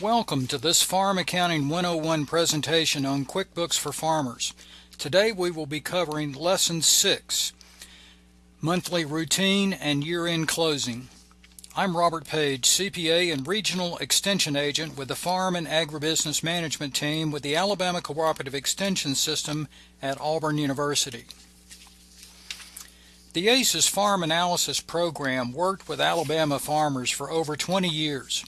Welcome to this Farm Accounting 101 presentation on QuickBooks for Farmers. Today we will be covering Lesson 6, Monthly Routine and Year-End Closing. I'm Robert Page, CPA and Regional Extension Agent with the Farm and Agribusiness Management Team with the Alabama Cooperative Extension System at Auburn University. The ACES Farm Analysis Program worked with Alabama farmers for over 20 years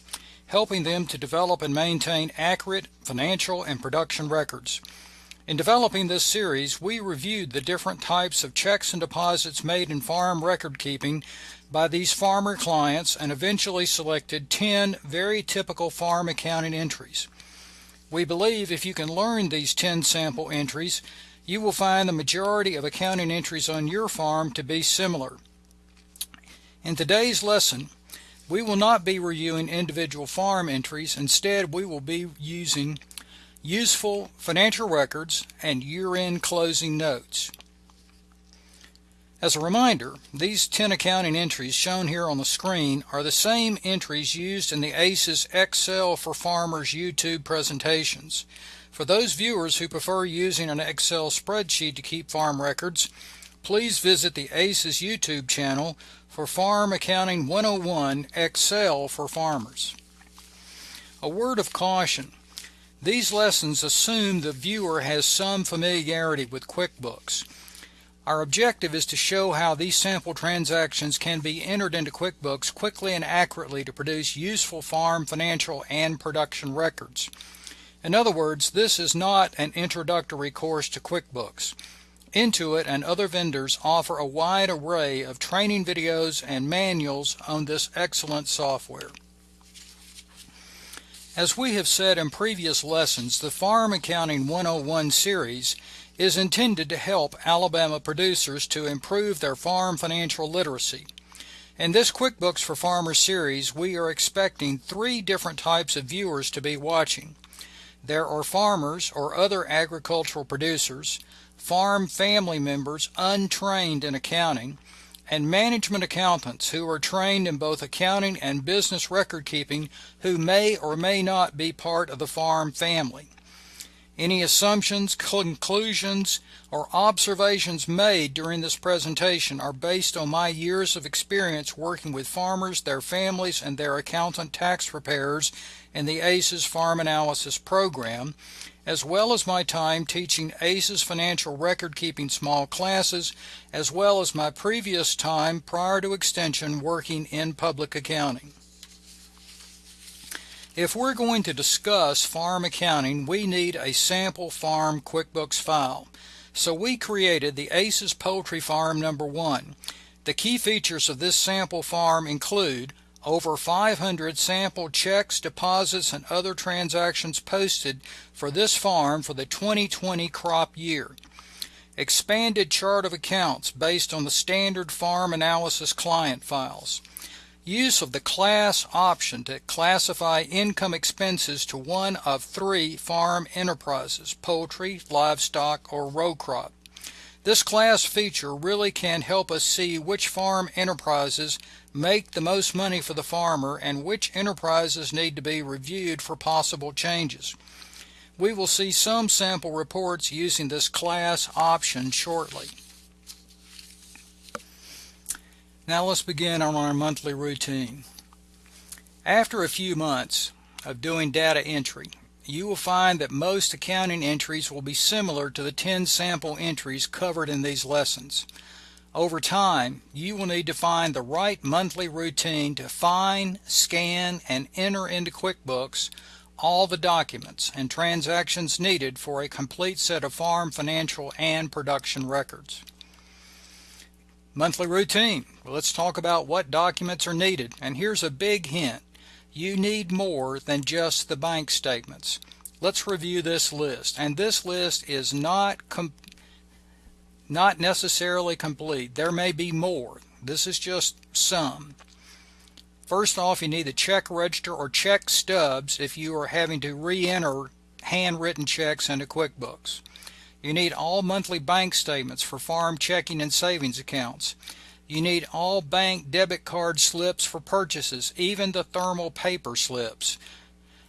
helping them to develop and maintain accurate financial and production records. In developing this series, we reviewed the different types of checks and deposits made in farm record keeping by these farmer clients and eventually selected 10 very typical farm accounting entries. We believe if you can learn these 10 sample entries, you will find the majority of accounting entries on your farm to be similar. In today's lesson, we will not be reviewing individual farm entries. Instead, we will be using useful financial records and year-end closing notes. As a reminder, these 10 accounting entries shown here on the screen are the same entries used in the ACES Excel for Farmers YouTube presentations. For those viewers who prefer using an Excel spreadsheet to keep farm records, please visit the ACES YouTube channel for Farm Accounting 101 Excel for Farmers. A word of caution. These lessons assume the viewer has some familiarity with QuickBooks. Our objective is to show how these sample transactions can be entered into QuickBooks quickly and accurately to produce useful farm financial and production records. In other words, this is not an introductory course to QuickBooks. Intuit and other vendors offer a wide array of training videos and manuals on this excellent software. As we have said in previous lessons, the Farm Accounting 101 series is intended to help Alabama producers to improve their farm financial literacy. In this QuickBooks for Farmers series, we are expecting three different types of viewers to be watching. There are farmers or other agricultural producers, farm family members untrained in accounting, and management accountants who are trained in both accounting and business record keeping who may or may not be part of the farm family. Any assumptions, conclusions, or observations made during this presentation are based on my years of experience working with farmers, their families, and their accountant tax preparers in the ACES Farm Analysis Program, as well as my time teaching ACES financial record keeping small classes, as well as my previous time prior to extension working in public accounting. If we're going to discuss farm accounting, we need a sample farm QuickBooks file. So we created the ACES Poultry Farm number one. The key features of this sample farm include over 500 sample checks, deposits, and other transactions posted for this farm for the 2020 crop year. Expanded chart of accounts based on the standard farm analysis client files use of the class option to classify income expenses to one of three farm enterprises, poultry, livestock, or row crop. This class feature really can help us see which farm enterprises make the most money for the farmer and which enterprises need to be reviewed for possible changes. We will see some sample reports using this class option shortly. Now let's begin on our monthly routine. After a few months of doing data entry, you will find that most accounting entries will be similar to the 10 sample entries covered in these lessons. Over time, you will need to find the right monthly routine to find, scan, and enter into QuickBooks all the documents and transactions needed for a complete set of farm financial and production records. Monthly routine. Well, let's talk about what documents are needed. And here's a big hint. You need more than just the bank statements. Let's review this list. And this list is not not necessarily complete. There may be more. This is just some. First off, you need the check register or check stubs if you are having to re-enter handwritten checks into QuickBooks. You need all monthly bank statements for farm checking and savings accounts. You need all bank debit card slips for purchases, even the thermal paper slips.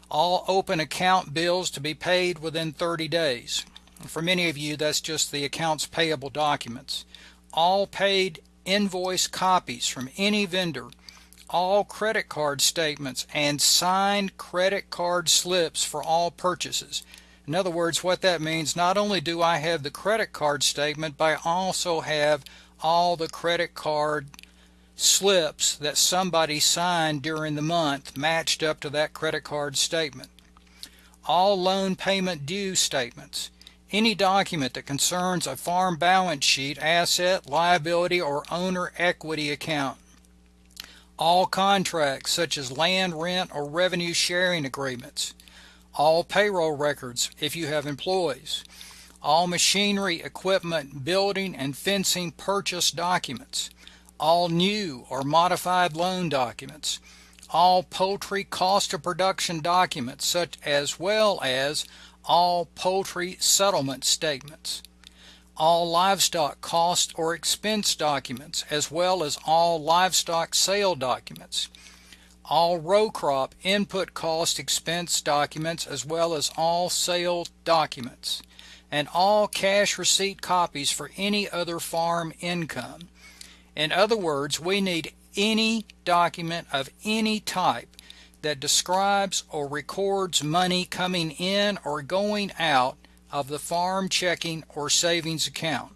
all open account bills to be paid within 30 days. For many of you, that's just the accounts payable documents. All paid invoice copies from any vendor, all credit card statements, and signed credit card slips for all purchases. In other words, what that means, not only do I have the credit card statement, but I also have all the credit card slips that somebody signed during the month matched up to that credit card statement. All loan payment due statements. Any document that concerns a farm balance sheet, asset, liability, or owner equity account. All contracts such as land rent or revenue sharing agreements. All payroll records if you have employees. All machinery, equipment, building, and fencing purchase documents all new or modified loan documents, all poultry cost of production documents, such as well as all poultry settlement statements, all livestock cost or expense documents, as well as all livestock sale documents, all row crop input cost expense documents, as well as all sale documents, and all cash receipt copies for any other farm income. In other words, we need any document of any type that describes or records money coming in or going out of the farm checking or savings account.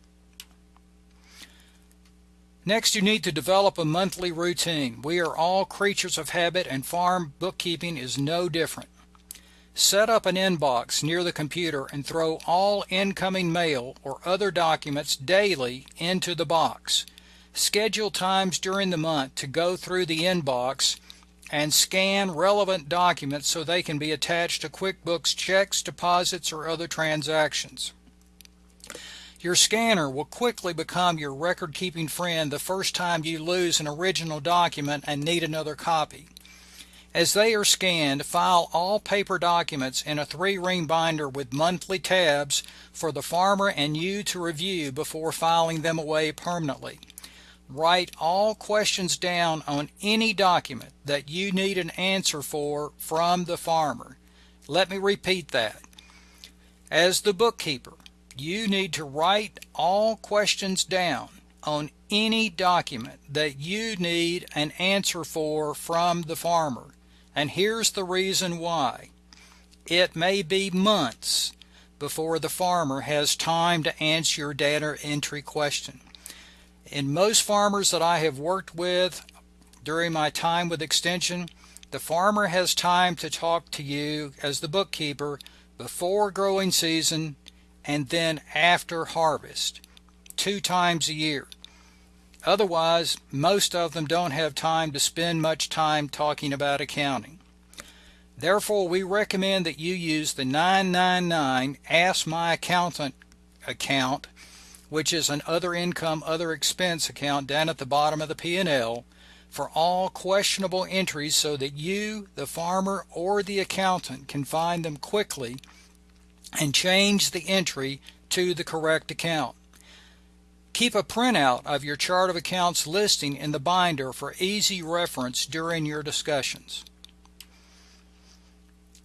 Next, you need to develop a monthly routine. We are all creatures of habit, and farm bookkeeping is no different. Set up an inbox near the computer and throw all incoming mail or other documents daily into the box. Schedule times during the month to go through the inbox and scan relevant documents so they can be attached to QuickBooks checks, deposits, or other transactions. Your scanner will quickly become your record keeping friend the first time you lose an original document and need another copy. As they are scanned, file all paper documents in a three ring binder with monthly tabs for the farmer and you to review before filing them away permanently. Write all questions down on any document that you need an answer for from the farmer. Let me repeat that. As the bookkeeper, you need to write all questions down on any document that you need an answer for from the farmer. And here's the reason why. It may be months before the farmer has time to answer your data entry question in most farmers that I have worked with during my time with Extension, the farmer has time to talk to you as the bookkeeper before growing season and then after harvest, two times a year. Otherwise, most of them don't have time to spend much time talking about accounting. Therefore, we recommend that you use the 999 Ask My Accountant account which is an other income other expense account down at the bottom of the P&L for all questionable entries so that you, the farmer, or the accountant can find them quickly and change the entry to the correct account. Keep a printout of your chart of accounts listing in the binder for easy reference during your discussions.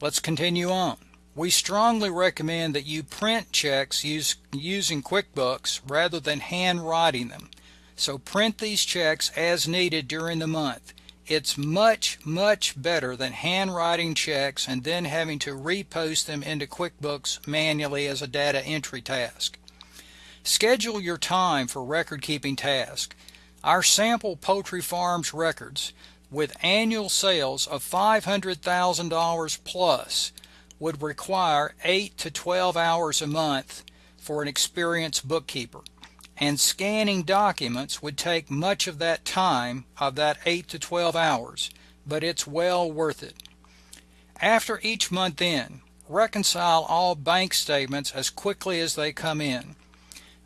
Let's continue on. We strongly recommend that you print checks use, using QuickBooks rather than handwriting them. So print these checks as needed during the month. It's much, much better than handwriting checks and then having to repost them into QuickBooks manually as a data entry task. Schedule your time for record keeping tasks. Our sample poultry farms records with annual sales of $500,000 plus would require 8 to 12 hours a month for an experienced bookkeeper, and scanning documents would take much of that time of that 8 to 12 hours, but it's well worth it. After each month end, reconcile all bank statements as quickly as they come in.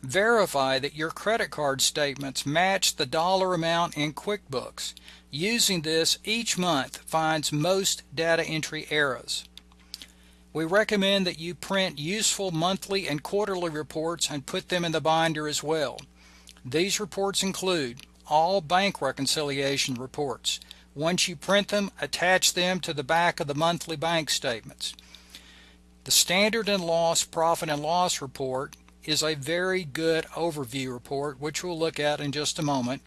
Verify that your credit card statements match the dollar amount in QuickBooks. Using this each month finds most data entry errors. We recommend that you print useful monthly and quarterly reports and put them in the binder as well. These reports include all bank reconciliation reports, Once you print them, attach them to the back of the monthly bank statements. The standard and loss profit and loss report is a very good overview report, which we'll look at in just a moment,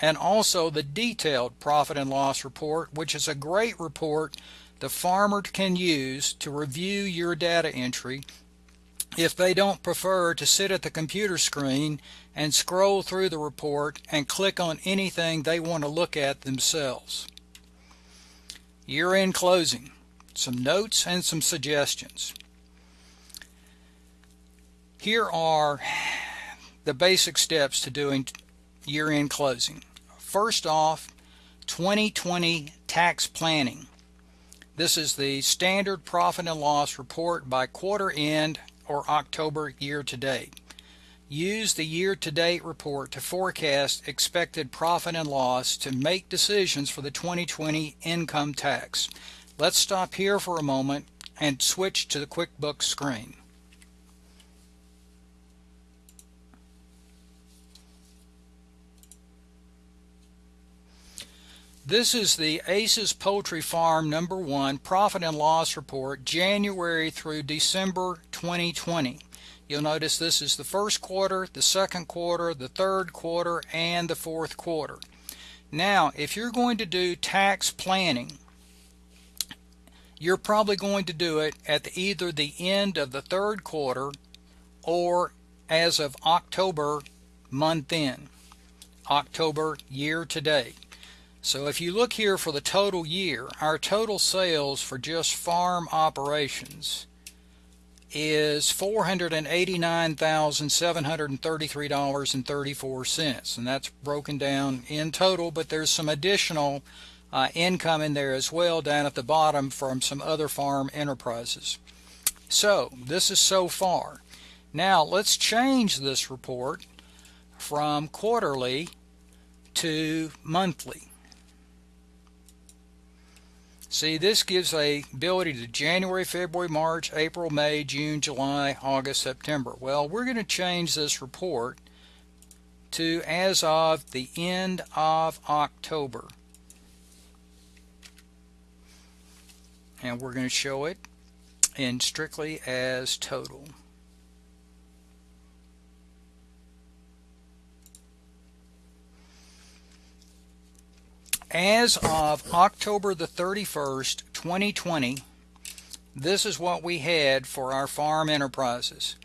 and also the detailed profit and loss report, which is a great report the farmer can use to review your data entry if they don't prefer to sit at the computer screen and scroll through the report and click on anything they want to look at themselves. Year-end closing, some notes and some suggestions. Here are the basic steps to doing year-end closing. First off, 2020 tax planning. This is the standard profit and loss report by quarter end or October year to date. Use the year to date report to forecast expected profit and loss to make decisions for the 2020 income tax. Let's stop here for a moment and switch to the QuickBooks screen. This is the Aces Poultry Farm number one profit and loss report January through December 2020. You'll notice this is the first quarter, the second quarter, the third quarter, and the fourth quarter. Now, if you're going to do tax planning, you're probably going to do it at the, either the end of the third quarter or as of October month end, October year to date. So if you look here for the total year, our total sales for just farm operations is $489,733.34 and that's broken down in total but there's some additional uh, income in there as well down at the bottom from some other farm enterprises. So this is so far. Now let's change this report from quarterly to monthly. See, this gives a ability to January, February, March, April, May, June, July, August, September. Well, we're going to change this report to as of the end of October. And we're going to show it in strictly as total. As of October the 31st, 2020, this is what we had for our farm enterprises.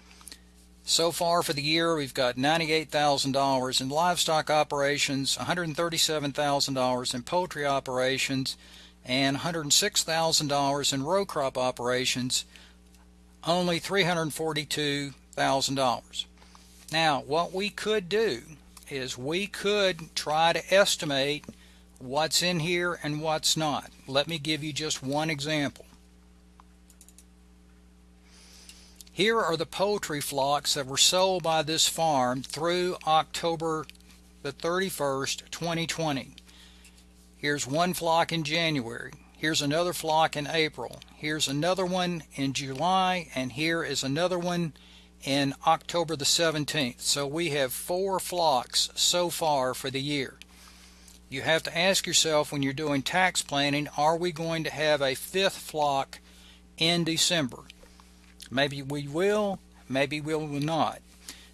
So far for the year, we've got $98,000 in livestock operations, $137,000 in poultry operations, and $106,000 in row crop operations, only $342,000. Now, what we could do is we could try to estimate what's in here and what's not. Let me give you just one example. Here are the poultry flocks that were sold by this farm through October the 31st, 2020. Here's one flock in January. Here's another flock in April. Here's another one in July, and here is another one in October the 17th. So we have four flocks so far for the year you have to ask yourself when you're doing tax planning, are we going to have a fifth flock in December? Maybe we will, maybe we will not.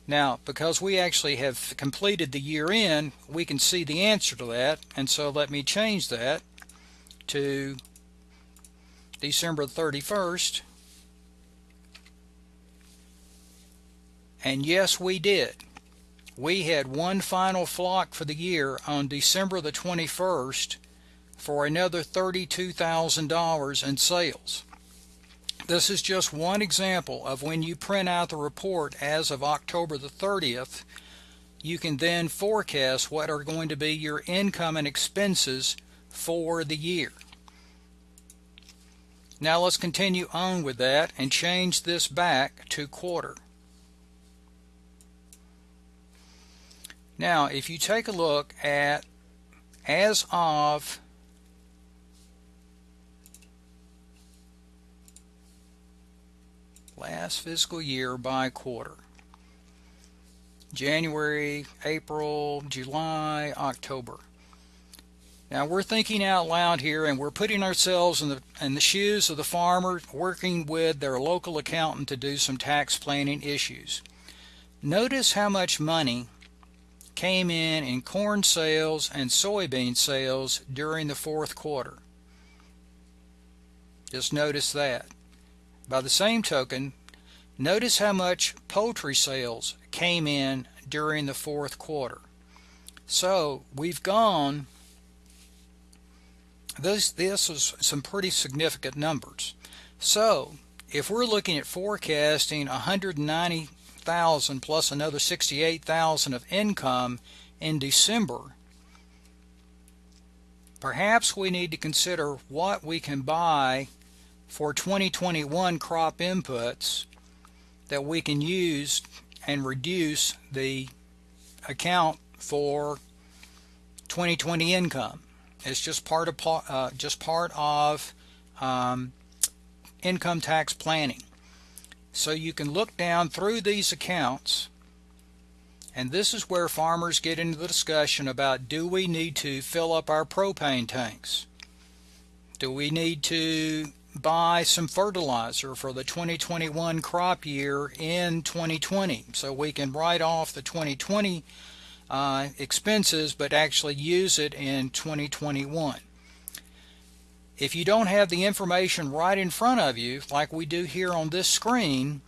Now, because we actually have completed the year end, we can see the answer to that, and so let me change that to December 31st. And yes, we did we had one final flock for the year on December the 21st for another $32,000 in sales. This is just one example of when you print out the report as of October the 30th, you can then forecast what are going to be your income and expenses for the year. Now let's continue on with that and change this back to quarter. Now, if you take a look at as of last fiscal year by quarter, January, April, July, October. Now we're thinking out loud here and we're putting ourselves in the, in the shoes of the farmer working with their local accountant to do some tax planning issues. Notice how much money came in in corn sales and soybean sales during the fourth quarter. Just notice that. By the same token, notice how much poultry sales came in during the fourth quarter. So we've gone, this, this is some pretty significant numbers. So if we're looking at forecasting 190,000 plus another 68,000 of income in December, perhaps we need to consider what we can buy for 2021 crop inputs that we can use and reduce the account for 2020 income. It's just part of uh, just part of um, income tax planning. So you can look down through these accounts and this is where farmers get into the discussion about do we need to fill up our propane tanks? Do we need to buy some fertilizer for the 2021 crop year in 2020 so we can write off the 2020 uh, expenses but actually use it in 2021. If you don't have the information right in front of you like we do here on this screen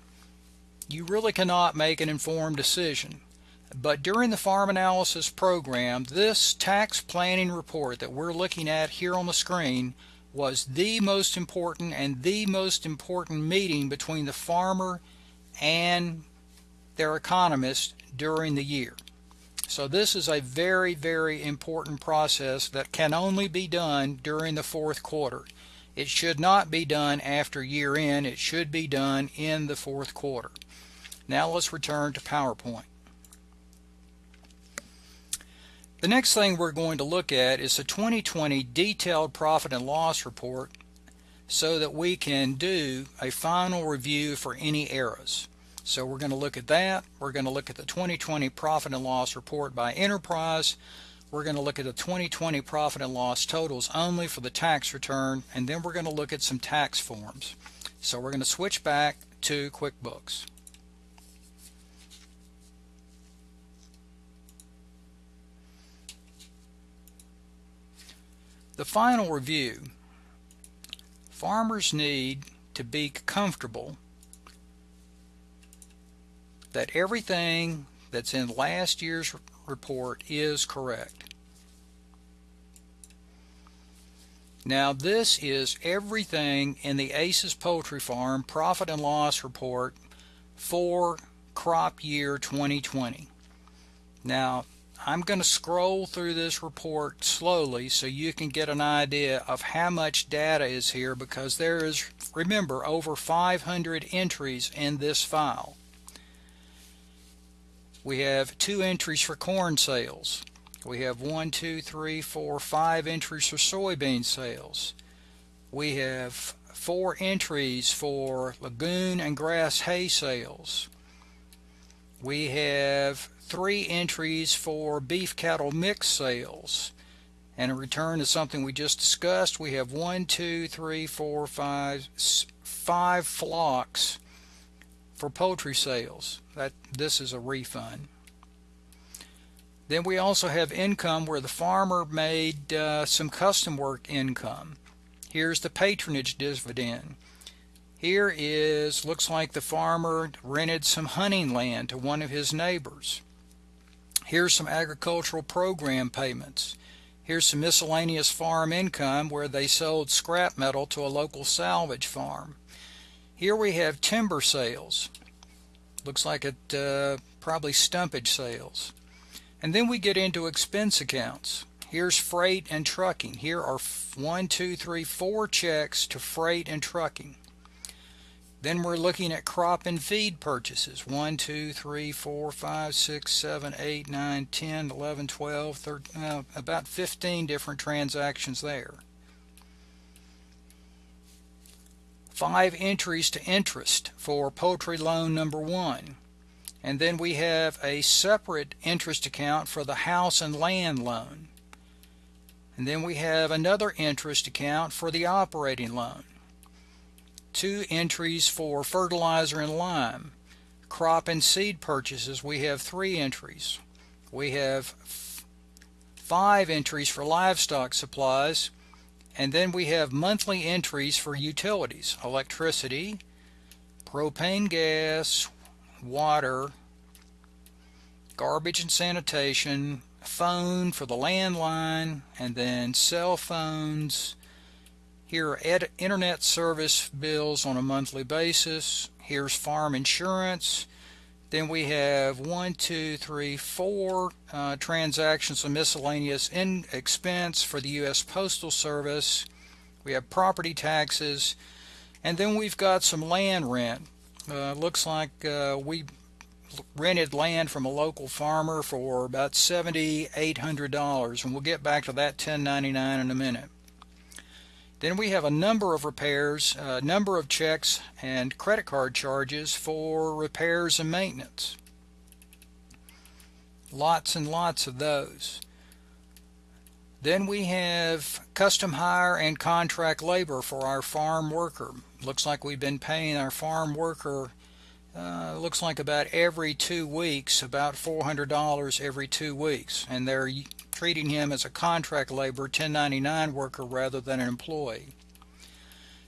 you really cannot make an informed decision. But during the farm analysis program, this tax planning report that we're looking at here on the screen was the most important and the most important meeting between the farmer and their economist during the year. So this is a very, very important process that can only be done during the fourth quarter. It should not be done after year end. It should be done in the fourth quarter. Now let's return to PowerPoint. The next thing we're going to look at is the 2020 detailed profit and loss report so that we can do a final review for any errors. So we're going to look at that. We're going to look at the 2020 profit and loss report by enterprise. We're going to look at the 2020 profit and loss totals only for the tax return and then we're going to look at some tax forms. So we're going to switch back to QuickBooks. The final review. Farmers need to be comfortable that everything that's in last year's report is correct. Now this is everything in the Aces Poultry Farm profit and loss report for crop year 2020. Now I'm going to scroll through this report slowly so you can get an idea of how much data is here because there is, remember, over 500 entries in this file. We have two entries for corn sales. We have one, two, three, four, five entries for soybean sales. We have four entries for legume and grass hay sales. We have three entries for beef cattle mix sales. And in return to something we just discussed, we have one, two, three, four, five, five flocks for poultry sales. That this is a refund. Then we also have income where the farmer made uh, some custom work income. Here's the patronage dividend. Here is, looks like the farmer rented some hunting land to one of his neighbors. Here's some agricultural program payments. Here's some miscellaneous farm income where they sold scrap metal to a local salvage farm. Here we have timber sales. Looks like it uh, probably stumpage sales. And then we get into expense accounts. Here's freight and trucking. Here are one, two, three, four checks to freight and trucking. Then we're looking at crop and feed purchases 1, 2, 3, 4, 5, 6, 7, 8, 9, 10, 11, 12, 13, uh, about 15 different transactions there. Five entries to interest for poultry loan number one. And then we have a separate interest account for the house and land loan. And then we have another interest account for the operating loan. Two entries for fertilizer and lime. Crop and seed purchases, we have three entries. We have five entries for livestock supplies. And then we have monthly entries for utilities, electricity, propane gas, water, garbage and sanitation, phone for the landline, and then cell phones. Here are internet service bills on a monthly basis. Here's farm insurance. Then we have one, two, three, four uh, transactions of miscellaneous in expense for the U.S. Postal Service. We have property taxes. And then we've got some land rent. Uh, looks like uh, we rented land from a local farmer for about $7,800 and we'll get back to that 1099 in a minute. Then we have a number of repairs, a number of checks and credit card charges for repairs and maintenance. Lots and lots of those. Then we have custom hire and contract labor for our farm worker. Looks like we've been paying our farm worker uh, looks like about every two weeks, about $400 every two weeks. And they're treating him as a contract labor 1099 worker rather than an employee.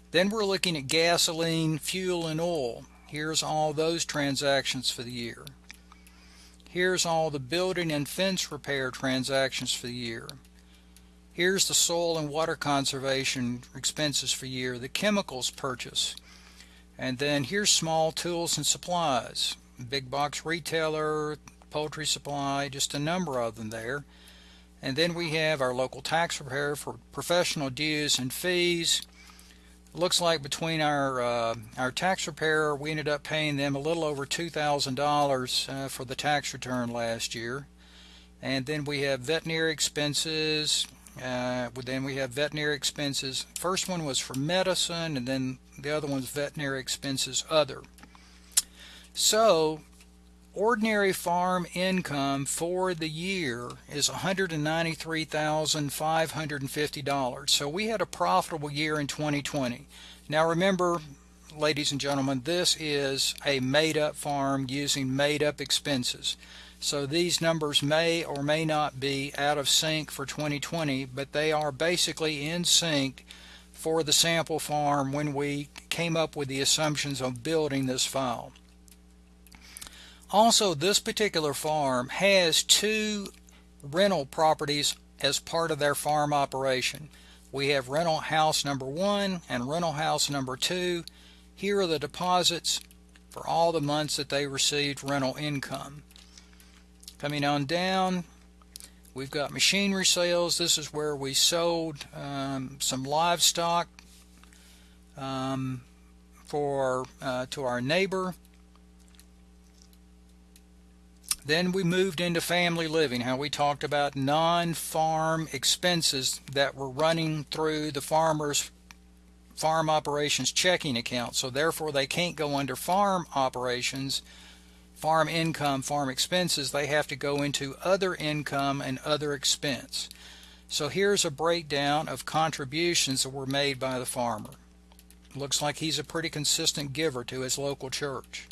Then we're looking at gasoline, fuel, and oil. Here's all those transactions for the year. Here's all the building and fence repair transactions for the year. Here's the soil and water conservation expenses for year, the chemicals purchase, and then here's small tools and supplies. Big box retailer, poultry supply, just a number of them there. And then we have our local tax preparer for professional dues and fees. looks like between our uh, our tax preparer, we ended up paying them a little over $2,000 uh, for the tax return last year. And then we have veterinary expenses, uh, then we have veterinary expenses. First one was for medicine, and then the other one's veterinary expenses other. So, ordinary farm income for the year is $193,550. So we had a profitable year in 2020. Now remember, ladies and gentlemen, this is a made up farm using made up expenses. So these numbers may or may not be out of sync for 2020, but they are basically in sync for the sample farm when we came up with the assumptions of building this file. Also, this particular farm has two rental properties as part of their farm operation. We have rental house number one and rental house number two. Here are the deposits for all the months that they received rental income. Coming on down, we've got machinery sales. This is where we sold um, some livestock um, for uh, to our neighbor. Then we moved into family living, how we talked about non-farm expenses that were running through the farmer's farm operations checking account. So therefore they can't go under farm operations farm income, farm expenses, they have to go into other income and other expense. So here's a breakdown of contributions that were made by the farmer. Looks like he's a pretty consistent giver to his local church.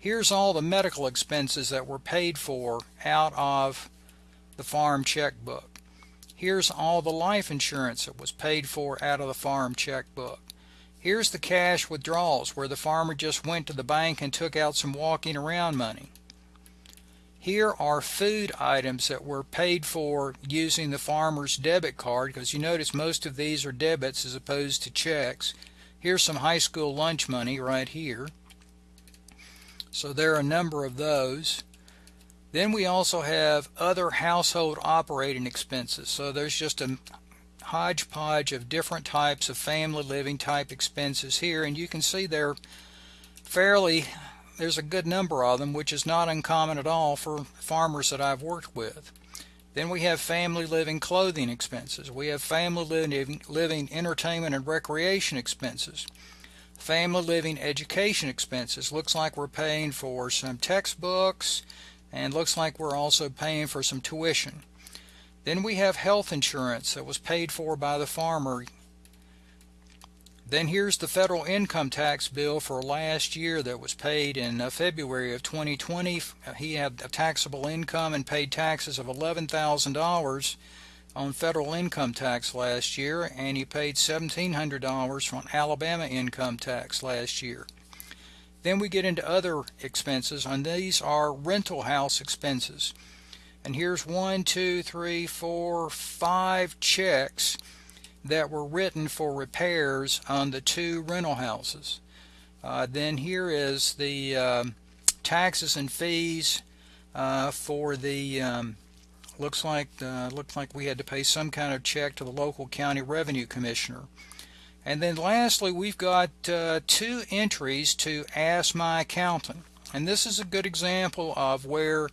Here's all the medical expenses that were paid for out of the farm checkbook. Here's all the life insurance that was paid for out of the farm checkbook. Here's the cash withdrawals where the farmer just went to the bank and took out some walking around money. Here are food items that were paid for using the farmer's debit card because you notice most of these are debits as opposed to checks. Here's some high school lunch money right here. So there are a number of those. Then we also have other household operating expenses. So there's just a hodgepodge of different types of family living type expenses here and you can see they're fairly there's a good number of them which is not uncommon at all for farmers that I've worked with then we have family living clothing expenses we have family living, living entertainment and recreation expenses family living education expenses looks like we're paying for some textbooks and looks like we're also paying for some tuition Then we have health insurance that was paid for by the farmer. Then here's the federal income tax bill for last year that was paid in uh, February of 2020. He had a taxable income and paid taxes of $11,000 on federal income tax last year, and he paid $1,700 on Alabama income tax last year. Then we get into other expenses, and these are rental house expenses. And here's one, two, three, four, five checks that were written for repairs on the two rental houses. Uh, then here is the um, taxes and fees uh, for the um, looks like uh, looks like we had to pay some kind of check to the local county revenue commissioner. And then lastly, we've got uh, two entries to Ask My Accountant. And this is a good example of where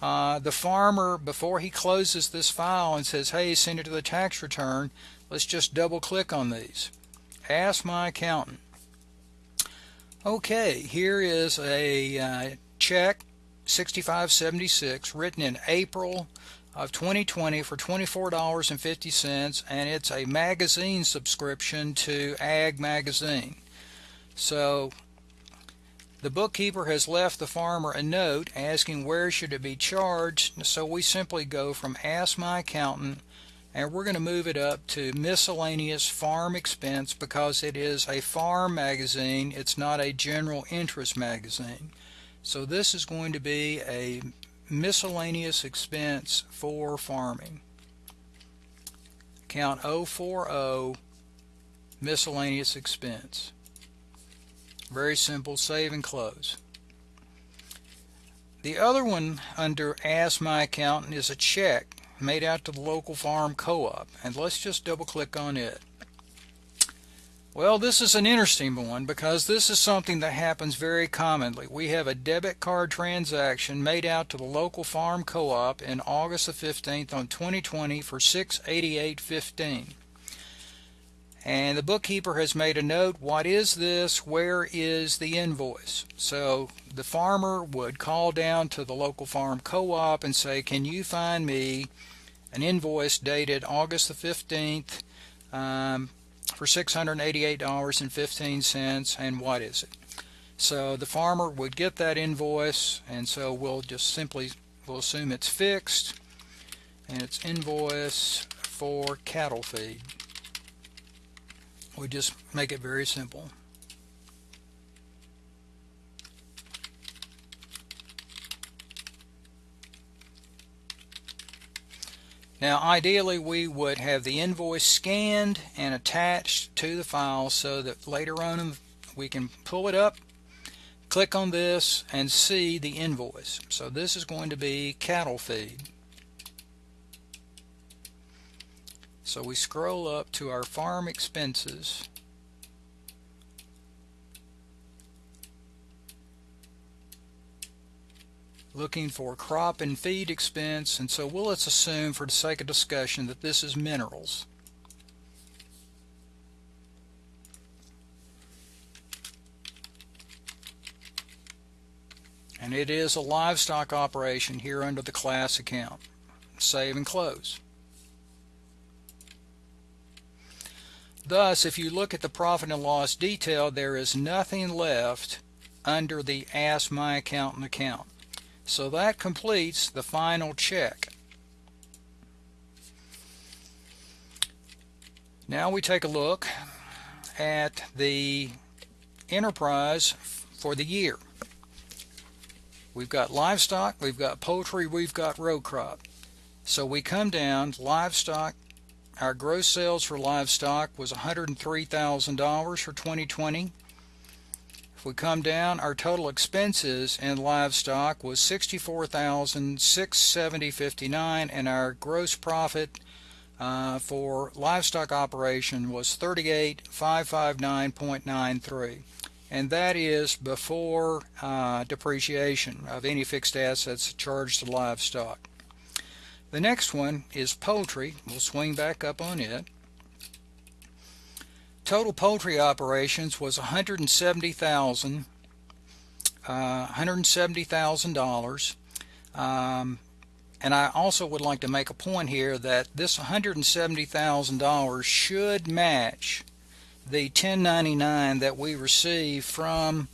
uh, the farmer, before he closes this file and says, hey, send it to the tax return, let's just double click on these. Ask My Accountant. Okay, here is a uh, check 6576 written in April of 2020 for $24.50 and it's a magazine subscription to Ag Magazine. So the bookkeeper has left the farmer a note asking where should it be charged so we simply go from ask my accountant and we're going to move it up to miscellaneous farm expense because it is a farm magazine it's not a general interest magazine so this is going to be a miscellaneous expense for farming. Count 040 miscellaneous expense. Very simple, save and close. The other one under Ask My Accountant is a check made out to the local farm co-op and let's just double click on it. Well, this is an interesting one because this is something that happens very commonly. We have a debit card transaction made out to the local farm co-op in August the 15th on 2020 for 688.15. And the bookkeeper has made a note, what is this? Where is the invoice? So the farmer would call down to the local farm co-op and say, can you find me an invoice dated August the 15th um, for $688.15 and what is it? So the farmer would get that invoice and so we'll just simply we'll assume it's fixed and it's invoice for cattle feed. We just make it very simple. Now ideally we would have the invoice scanned and attached to the file so that later on we can pull it up, click on this and see the invoice. So this is going to be cattle feed. So we scroll up to our farm expenses looking for crop and feed expense and so we'll let's assume for the sake of discussion that this is minerals. And it is a livestock operation here under the class account. Save and close. Thus, if you look at the profit and loss detail, there is nothing left under the Ask My Accountant account. So that completes the final check. Now we take a look at the enterprise for the year. We've got livestock, we've got poultry, we've got row crop. So we come down, livestock, our gross sales for livestock was $103,000 for 2020. If we come down, our total expenses in livestock was 64,670.59 and our gross profit uh, for livestock operation was 38,559.93 and that is before uh, depreciation of any fixed assets charged to livestock. The next one is poultry. We'll swing back up on it. Total poultry operations was 170,000 uh, $170,000 um, And I also would like to make a point here that this $170,000 should match the 1099 that we receive from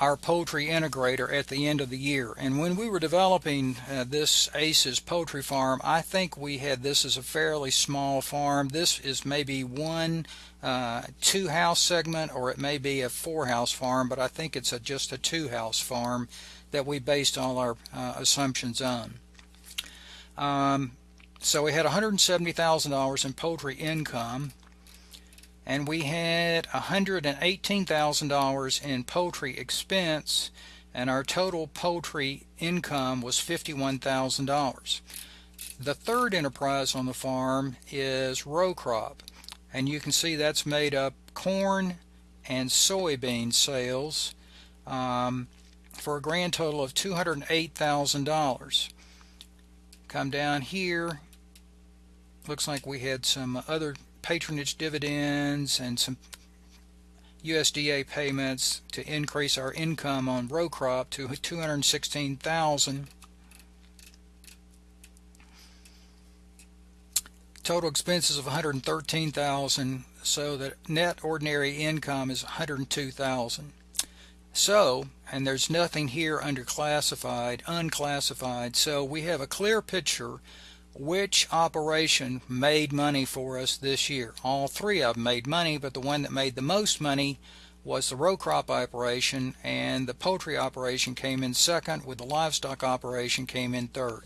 our poultry integrator at the end of the year. And when we were developing uh, this ACES poultry farm, I think we had this as a fairly small farm. This is maybe one uh, two house segment or it may be a four house farm, but I think it's a, just a two house farm that we based all our uh, assumptions on. Um, so we had $170,000 in poultry income and we had $118,000 in poultry expense and our total poultry income was $51,000. The third enterprise on the farm is row crop and you can see that's made up corn and soybean sales um, for a grand total of $208,000. Come down here looks like we had some other patronage dividends and some USDA payments to increase our income on row crop to 216,000. Total expenses of 113,000 so that net ordinary income is 102,000. So, and there's nothing here under classified, unclassified, so we have a clear picture which operation made money for us this year. All three of them made money, but the one that made the most money was the row crop operation, and the poultry operation came in second, with the livestock operation came in third.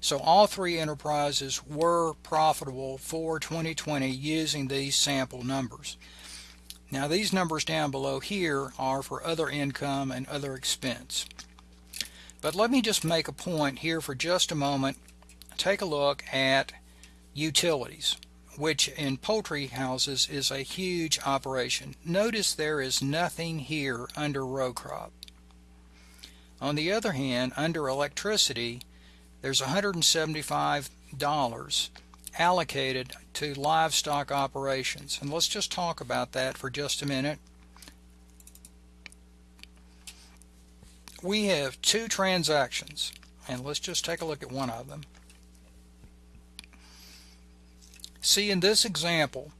So all three enterprises were profitable for 2020 using these sample numbers. Now these numbers down below here are for other income and other expense. But let me just make a point here for just a moment take a look at utilities, which in poultry houses is a huge operation. Notice there is nothing here under row crop. On the other hand, under electricity, there's $175 allocated to livestock operations. And let's just talk about that for just a minute. We have two transactions, and let's just take a look at one of them. See in this example,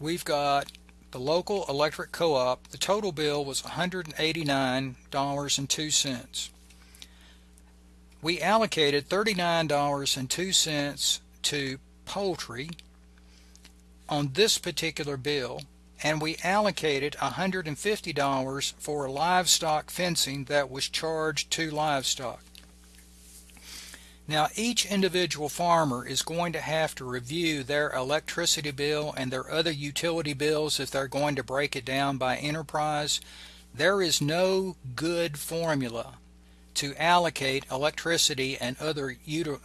we've got the local electric co-op. The total bill was $189.02. We allocated $39.02 to poultry on this particular bill and we allocated $150 for livestock fencing that was charged to livestock. Now each individual farmer is going to have to review their electricity bill and their other utility bills if they're going to break it down by enterprise. There is no good formula to allocate electricity and other,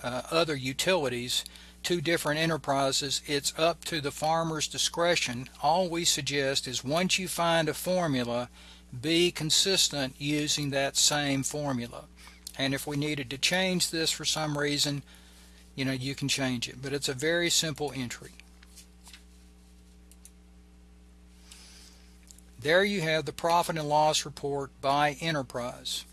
uh, other utilities to different enterprises. It's up to the farmer's discretion. All we suggest is once you find a formula, be consistent using that same formula and if we needed to change this for some reason you know you can change it. But it's a very simple entry. There you have the profit and loss report by enterprise.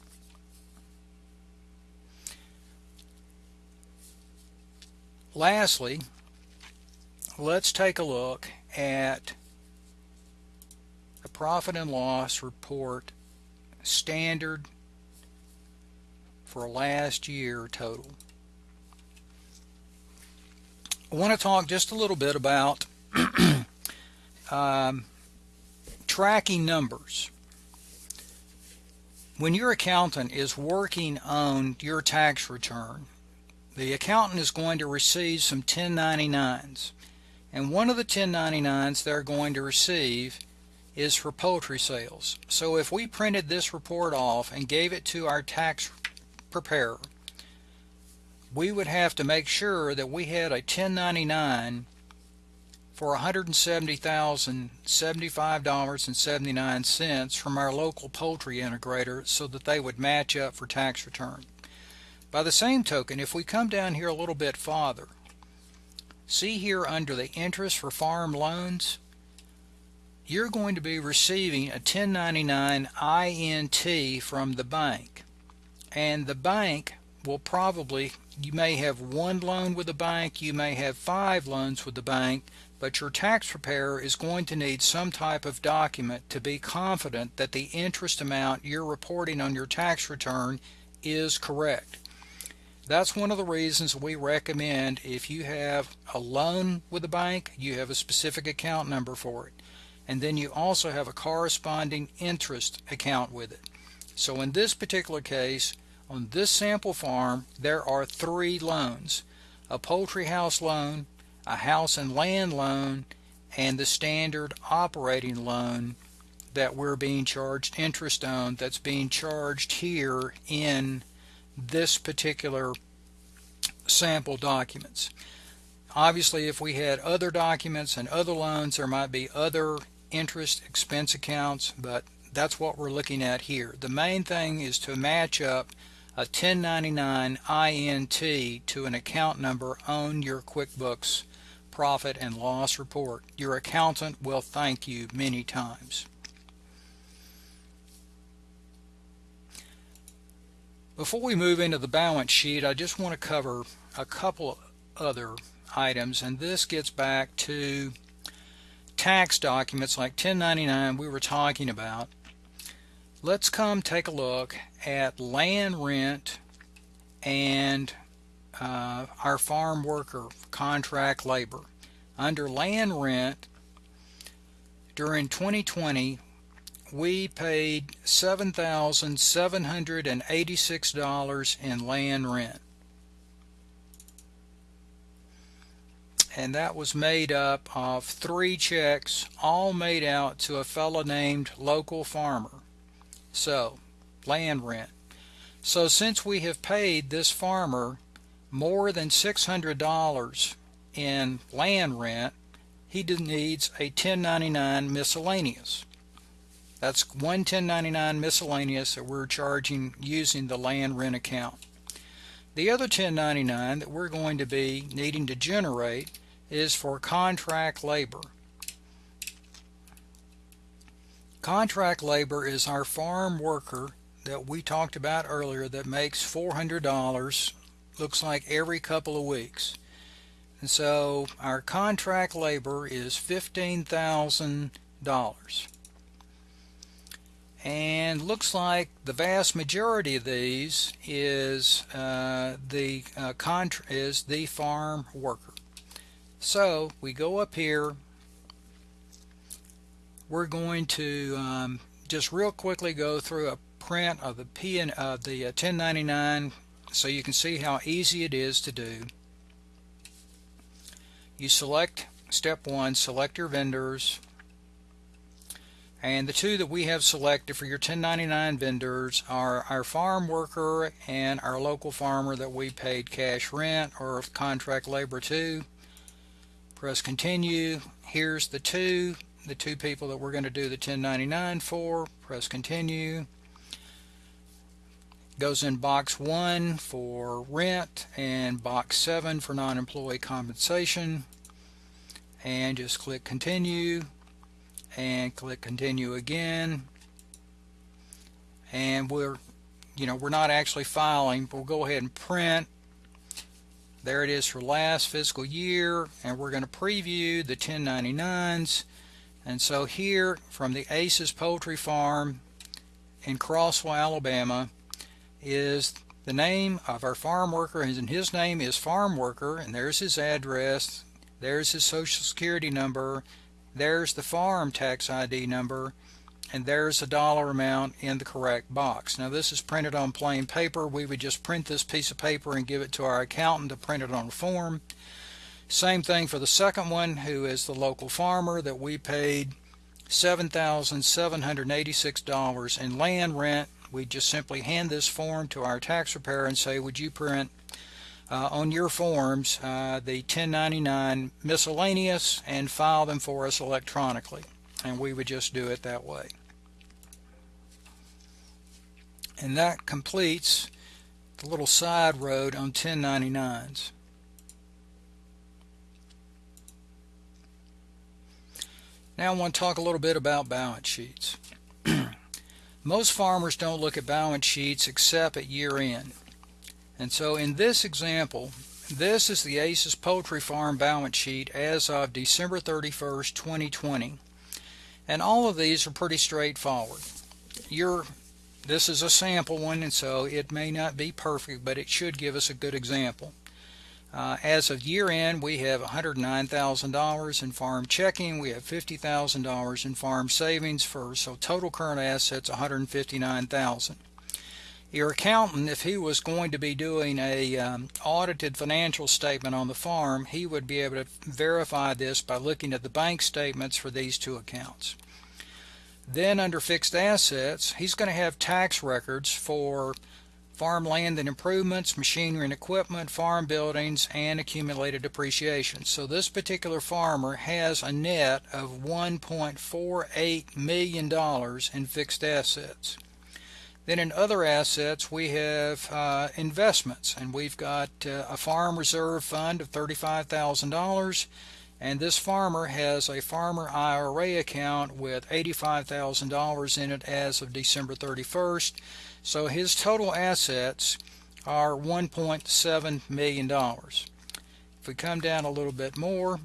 Lastly let's take a look at the profit and loss report standard for last year total. I want to talk just a little bit about um, tracking numbers. When your accountant is working on your tax return, the accountant is going to receive some 1099s. And one of the 1099s they're going to receive is for poultry sales. So if we printed this report off and gave it to our tax preparer, we would have to make sure that we had a 1099 for $170,075.79 from our local poultry integrator so that they would match up for tax return. By the same token, if we come down here a little bit farther, see here under the interest for farm loans, you're going to be receiving a 1099 INT from the bank and the bank will probably, you may have one loan with the bank, you may have five loans with the bank, but your tax preparer is going to need some type of document to be confident that the interest amount you're reporting on your tax return is correct. That's one of the reasons we recommend if you have a loan with the bank, you have a specific account number for it. And then you also have a corresponding interest account with it. So in this particular case, on this sample farm, there are three loans. A poultry house loan, a house and land loan, and the standard operating loan that we're being charged interest on that's being charged here in this particular sample documents. Obviously, if we had other documents and other loans, there might be other interest expense accounts, but that's what we're looking at here. The main thing is to match up a 1099 INT to an account number on your QuickBooks profit and loss report. Your accountant will thank you many times. Before we move into the balance sheet, I just want to cover a couple other items, and this gets back to tax documents like 1099 we were talking about. Let's come take a look at land rent and uh, our farm worker contract labor. Under land rent, during 2020, we paid $7,786 in land rent. And that was made up of three checks, all made out to a fellow named local farmer. So, land rent. So since we have paid this farmer more than $600 in land rent, he needs a 1099 miscellaneous. That's one 1099 miscellaneous that we're charging using the land rent account. The other 1099 that we're going to be needing to generate is for contract labor. Contract labor is our farm worker that we talked about earlier that makes $400 looks like every couple of weeks. And so our contract labor is $15,000. And looks like the vast majority of these is uh, the uh, is the farm worker. So we go up here. We're going to um, just real quickly go through a print of the P and of the uh, 1099 so you can see how easy it is to do. You select step one, select your vendors, and the two that we have selected for your 1099 vendors are our farm worker and our local farmer that we paid cash rent or contract labor to. Press continue. Here's the two, the two people that we're going to do the 1099 for. Press continue. Goes in box 1 for rent and box 7 for non-employee compensation. And just click continue and click continue again. And we're you know we're not actually filing but we'll go ahead and print. There it is for last fiscal year and we're going to preview the 1099s and so here from the Aces Poultry Farm in Crossville Alabama is the name of our farm worker and his name is farm worker and there's his address there's his social security number there's the farm tax ID number and there's a dollar amount in the correct box. Now this is printed on plain paper. We would just print this piece of paper and give it to our accountant to print it on a form same thing for the second one who is the local farmer that we paid $7,786 in land rent we just simply hand this form to our tax preparer and say, would you print uh, on your forms uh, the 1099 miscellaneous and file them for us electronically. And we would just do it that way. And that completes the little side road on 1099s. Now I want to talk a little bit about balance sheets. Most farmers don't look at balance sheets except at year end. And so in this example, this is the Aces Poultry Farm balance sheet as of December 31st, 2020. And all of these are pretty straightforward. You're, this is a sample one, and so it may not be perfect, but it should give us a good example. Uh, as of year end, we have $109,000 in farm checking. We have $50,000 in farm savings for so total current assets $159,000. Your accountant, if he was going to be doing a um, audited financial statement on the farm, he would be able to verify this by looking at the bank statements for these two accounts. Then under fixed assets, he's going to have tax records for farmland and improvements, machinery and equipment, farm buildings, and accumulated depreciation. So this particular farmer has a net of $1.48 million in fixed assets. Then in other assets, we have uh, investments, and we've got uh, a farm reserve fund of $35,000, and this farmer has a farmer IRA account with $85,000 in it as of December 31st. So his total assets are $1.7 million. If we come down a little bit more,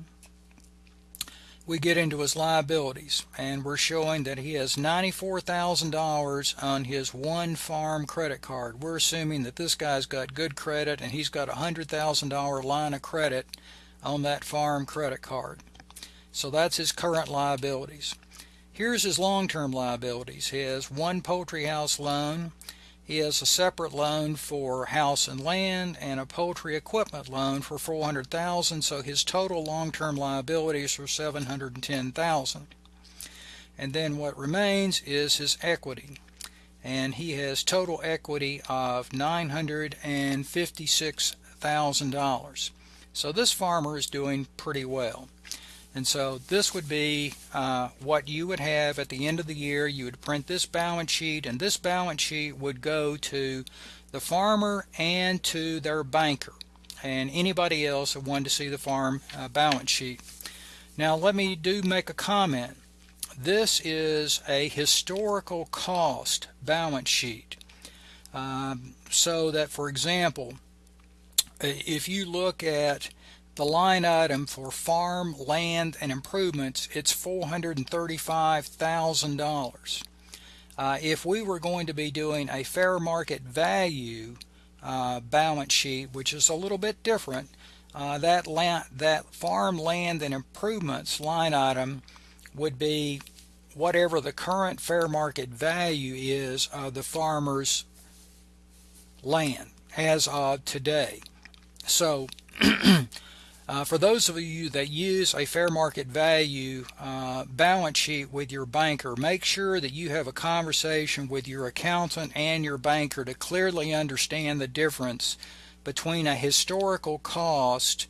we get into his liabilities and we're showing that he has $94,000 on his one farm credit card. We're assuming that this guy's got good credit and he's got a $100,000 line of credit on that farm credit card. So that's his current liabilities. Here's his long-term liabilities. He has one poultry house loan. He has a separate loan for house and land and a poultry equipment loan for 400,000 so his total long-term liabilities are 710,000. And then what remains is his equity. And he has total equity of $956,000. So this farmer is doing pretty well. And so this would be uh, what you would have at the end of the year. You would print this balance sheet, and this balance sheet would go to the farmer and to their banker and anybody else that wanted to see the farm uh, balance sheet. Now let me do make a comment. This is a historical cost balance sheet. Um, so that for example, if you look at the line item for farm, land, and improvements, it's $435,000. Uh, if we were going to be doing a fair market value uh, balance sheet, which is a little bit different, uh, that, land, that farm, land, and improvements line item would be whatever the current fair market value is of the farmer's land as of today. So Uh, for those of you that use a fair market value uh, balance sheet with your banker, make sure that you have a conversation with your accountant and your banker to clearly understand the difference between a historical cost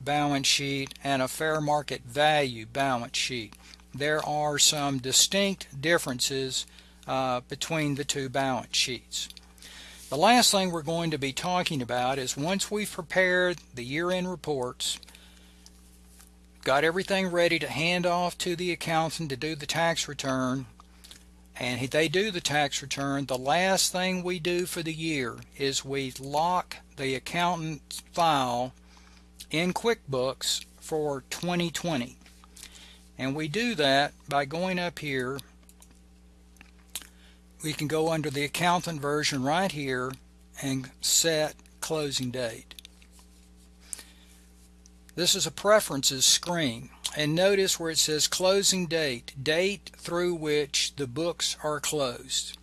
balance sheet and a fair market value balance sheet. There are some distinct differences uh, between the two balance sheets. The last thing we're going to be talking about is once we've prepared the year-end reports, got everything ready to hand off to the accountant to do the tax return, and they do the tax return, the last thing we do for the year is we lock the accountant file in QuickBooks for 2020. And we do that by going up here we can go under the accountant version right here and set closing date. This is a preferences screen and notice where it says closing date, date through which the books are closed.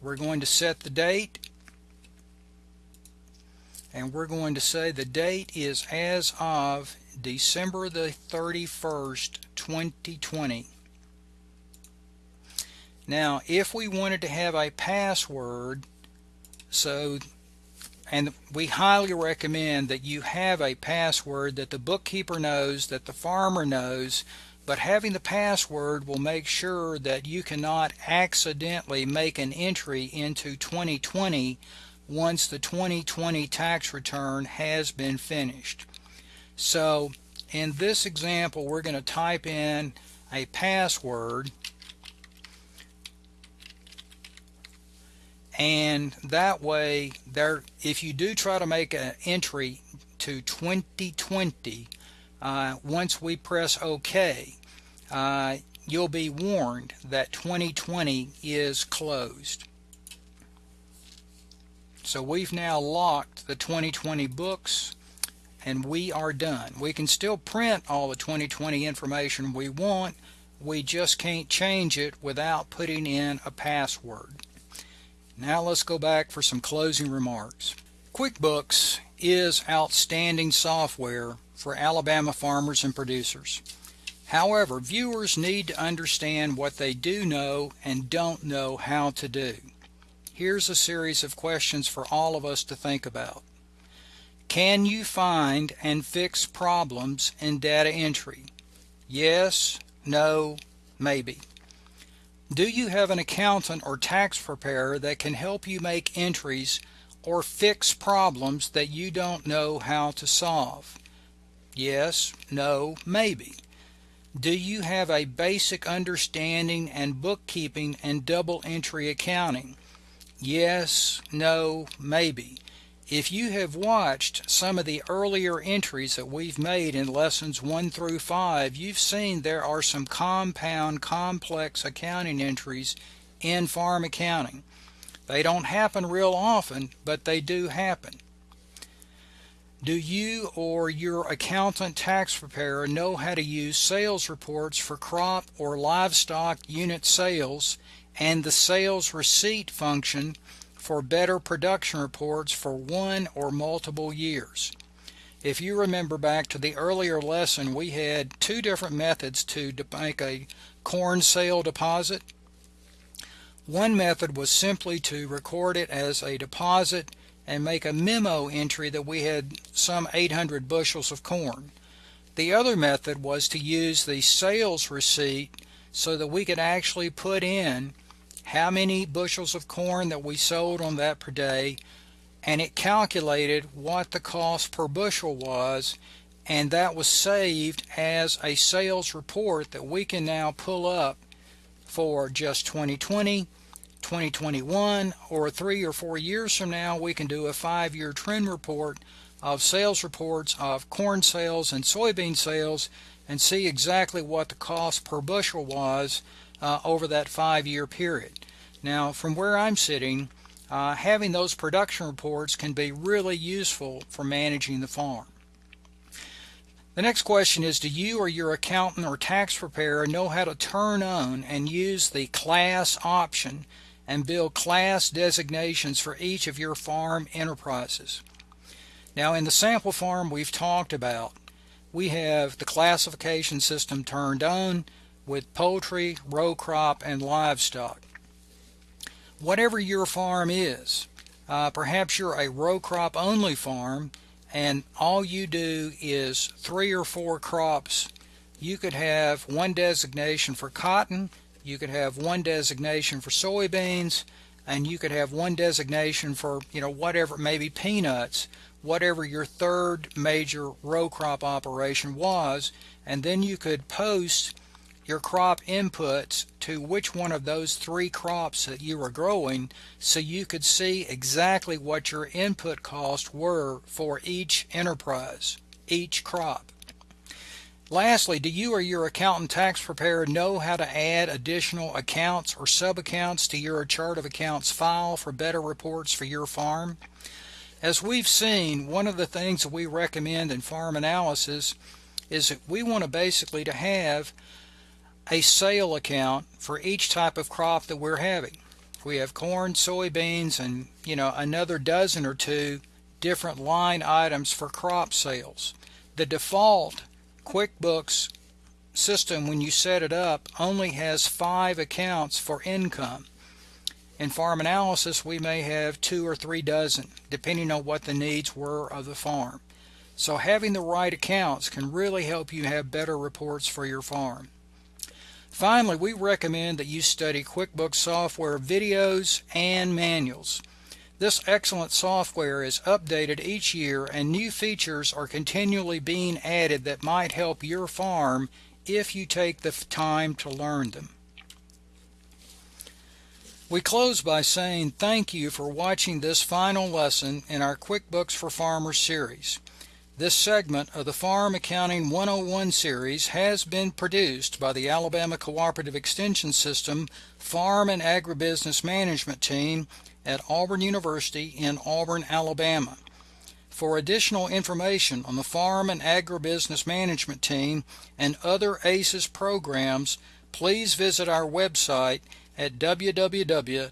We're going to set the date and we're going to say the date is as of December the 31st 2020 now, if we wanted to have a password, so, and we highly recommend that you have a password that the bookkeeper knows, that the farmer knows, but having the password will make sure that you cannot accidentally make an entry into 2020 once the 2020 tax return has been finished. So in this example we're going to type in a password and that way there if you do try to make an entry to 2020 uh, once we press OK uh, you'll be warned that 2020 is closed. So we've now locked the 2020 books and we are done. We can still print all the 2020 information we want. We just can't change it without putting in a password now let's go back for some closing remarks. QuickBooks is outstanding software for Alabama farmers and producers. However, viewers need to understand what they do know and don't know how to do. Here's a series of questions for all of us to think about. Can you find and fix problems in data entry? Yes, no, maybe. Do you have an accountant or tax preparer that can help you make entries or fix problems that you don't know how to solve? Yes, no, maybe. Do you have a basic understanding and bookkeeping and double entry accounting? Yes, no, maybe. If you have watched some of the earlier entries that we've made in lessons 1 through 5, you've seen there are some compound, complex accounting entries in farm accounting. They don't happen real often, but they do happen. Do you or your accountant tax preparer know how to use sales reports for crop or livestock unit sales and the sales receipt function for better production reports for one or multiple years. If you remember back to the earlier lesson, we had two different methods to make a corn sale deposit. One method was simply to record it as a deposit and make a memo entry that we had some 800 bushels of corn. The other method was to use the sales receipt so that we could actually put in how many bushels of corn that we sold on that per day and it calculated what the cost per bushel was and that was saved as a sales report that we can now pull up for just 2020 2021 or three or four years from now we can do a five-year trend report of sales reports of corn sales and soybean sales and see exactly what the cost per bushel was uh, over that five-year period. Now, from where I'm sitting, uh, having those production reports can be really useful for managing the farm. The next question is Do you or your accountant or tax preparer know how to turn on and use the class option and build class designations for each of your farm enterprises? Now, in the sample farm we've talked about, we have the classification system turned on with poultry, row crop, and livestock whatever your farm is. Uh, perhaps you're a row crop only farm and all you do is three or four crops. You could have one designation for cotton, you could have one designation for soybeans, and you could have one designation for, you know, whatever, maybe peanuts, whatever your third major row crop operation was, and then you could post your crop inputs to which one of those three crops that you were growing so you could see exactly what your input costs were for each enterprise, each crop. Lastly, do you or your accountant tax preparer know how to add additional accounts or sub-accounts to your chart of accounts file for better reports for your farm? As we've seen, one of the things that we recommend in farm analysis is that we want to basically to have a sale account for each type of crop that we're having. We have corn, soybeans, and you know another dozen or two different line items for crop sales. The default QuickBooks system when you set it up only has five accounts for income. In farm analysis we may have two or three dozen depending on what the needs were of the farm. So having the right accounts can really help you have better reports for your farm. Finally, we recommend that you study QuickBooks software videos and manuals. This excellent software is updated each year and new features are continually being added that might help your farm if you take the time to learn them. We close by saying thank you for watching this final lesson in our QuickBooks for Farmers series. This segment of the Farm Accounting 101 series has been produced by the Alabama Cooperative Extension System Farm and Agribusiness Management Team at Auburn University in Auburn, Alabama. For additional information on the Farm and Agribusiness Management Team and other ACES programs, please visit our website at www.aces.edu.